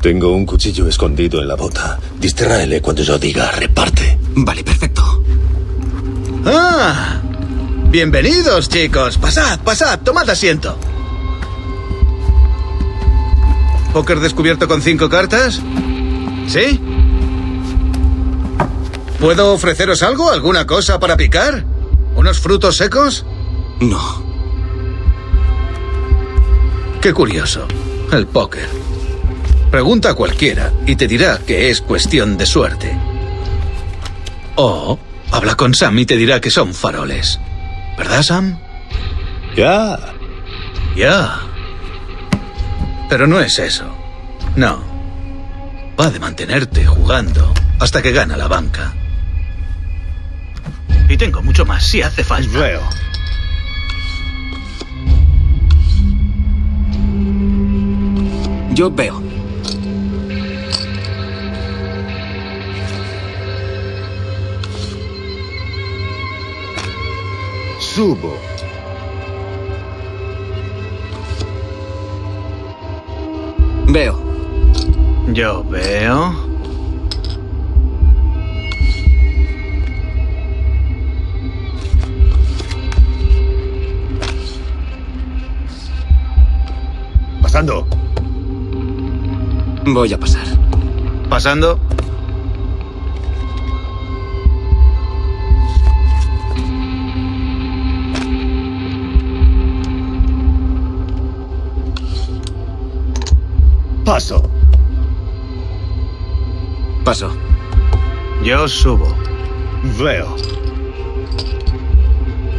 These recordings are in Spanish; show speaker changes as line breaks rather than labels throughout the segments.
Tengo un cuchillo escondido en la bota. Distráele cuando yo diga reparte.
Vale, perfecto.
¡Ah! Bienvenidos, chicos. Pasad, pasad, tomad asiento. ¿Póker descubierto con cinco cartas? ¿Sí? ¿Puedo ofreceros algo? ¿Alguna cosa para picar? ¿Unos frutos secos?
No.
Qué curioso. El póker. Pregunta a cualquiera y te dirá que es cuestión de suerte. O habla con Sam y te dirá que son faroles. ¿Verdad, Sam?
Ya.
Ya. Pero no es eso. No. Va de mantenerte jugando hasta que gana la banca. Y tengo mucho más si hace falta.
Veo.
Yo veo.
Subo.
Veo.
Yo veo.
Pasando.
Voy a pasar.
Pasando.
Paso.
Paso.
Yo subo.
Veo.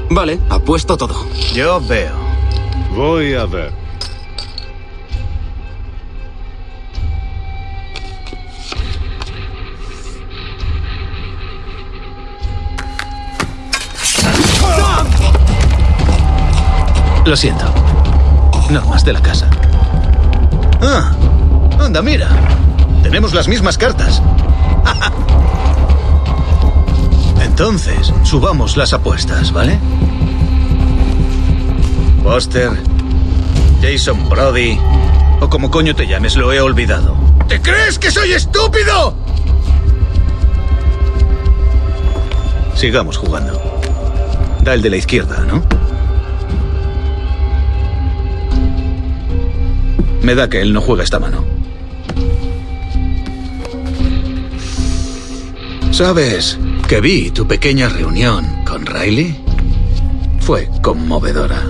Vale, apuesto todo.
Yo veo.
Voy a ver.
Lo siento. Normas de la casa. Ah, anda, mira. Tenemos las mismas cartas. Entonces, subamos las apuestas, ¿vale? Buster, Jason Brody, o como coño te llames, lo he olvidado. ¿Te crees que soy estúpido? Sigamos jugando. Da el de la izquierda, ¿no? Me da que él no juega esta mano. ¿Sabes que vi tu pequeña reunión con Riley? Fue conmovedora.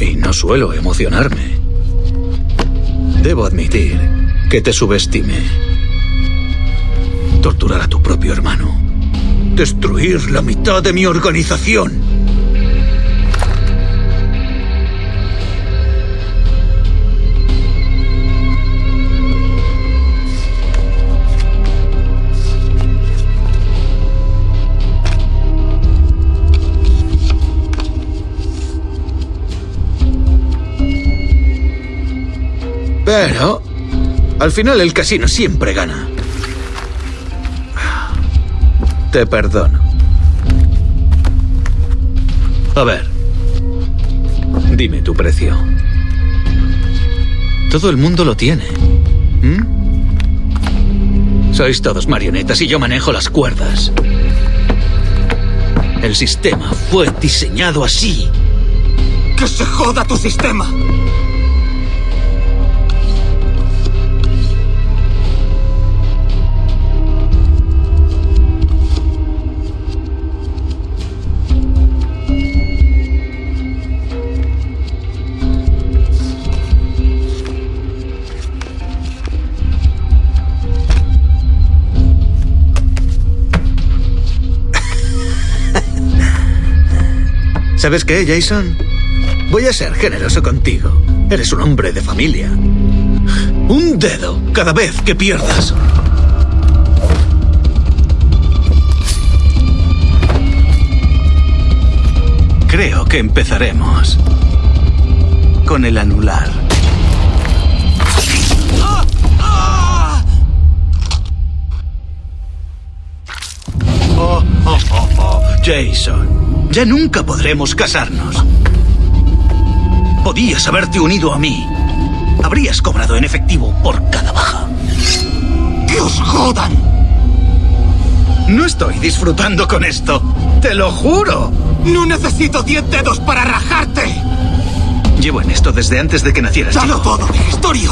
Y no suelo emocionarme. Debo admitir que te subestimé. Torturar a tu propio hermano. Destruir la mitad de mi organización. Pero, al final el casino siempre gana. Te perdono. A ver, dime tu precio. Todo el mundo lo tiene. Sois todos marionetas y yo manejo las cuerdas. El sistema fue diseñado así.
¡Que se joda tu sistema!
¿Sabes qué, Jason? Voy a ser generoso contigo. Eres un hombre de familia. Un dedo cada vez que pierdas. Creo que empezaremos con el anular. Oh, oh, oh. Jason, ya nunca podremos casarnos. Podías haberte unido a mí. Habrías cobrado en efectivo por cada baja. ¡Que os jodan! No estoy disfrutando con esto. ¡Te lo juro!
No necesito diez dedos para rajarte.
Llevo en esto desde antes de que nacieras.
¡Dalo
chico.
todo,
Gestorio!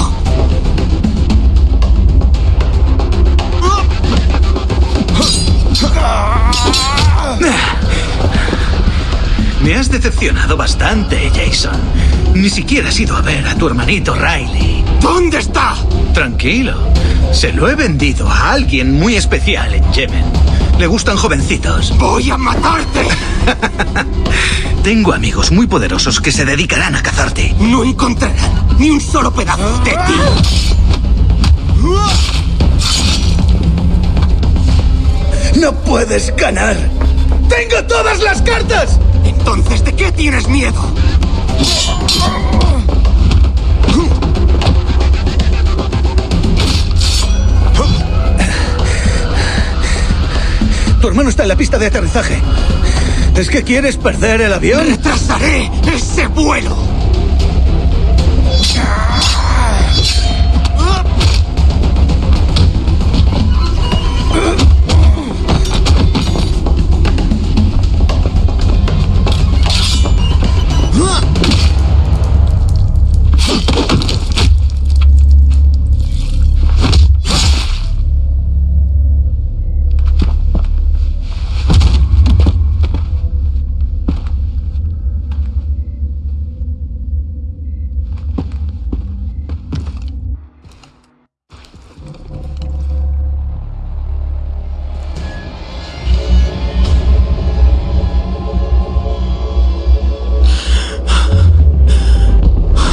Decepcionado bastante, Jason. Ni siquiera has ido a ver a tu hermanito Riley.
¿Dónde está?
Tranquilo. Se lo he vendido a alguien muy especial en Yemen. Le gustan jovencitos.
Voy a matarte.
Tengo amigos muy poderosos que se dedicarán a cazarte.
No encontrarán ni un solo pedazo de ti.
¡No puedes ganar! ¡Tengo todas las cartas!
Entonces, ¿de qué tienes miedo?
Tu hermano está en la pista de aterrizaje. ¿Es que quieres perder el avión?
Retrasaré ese vuelo.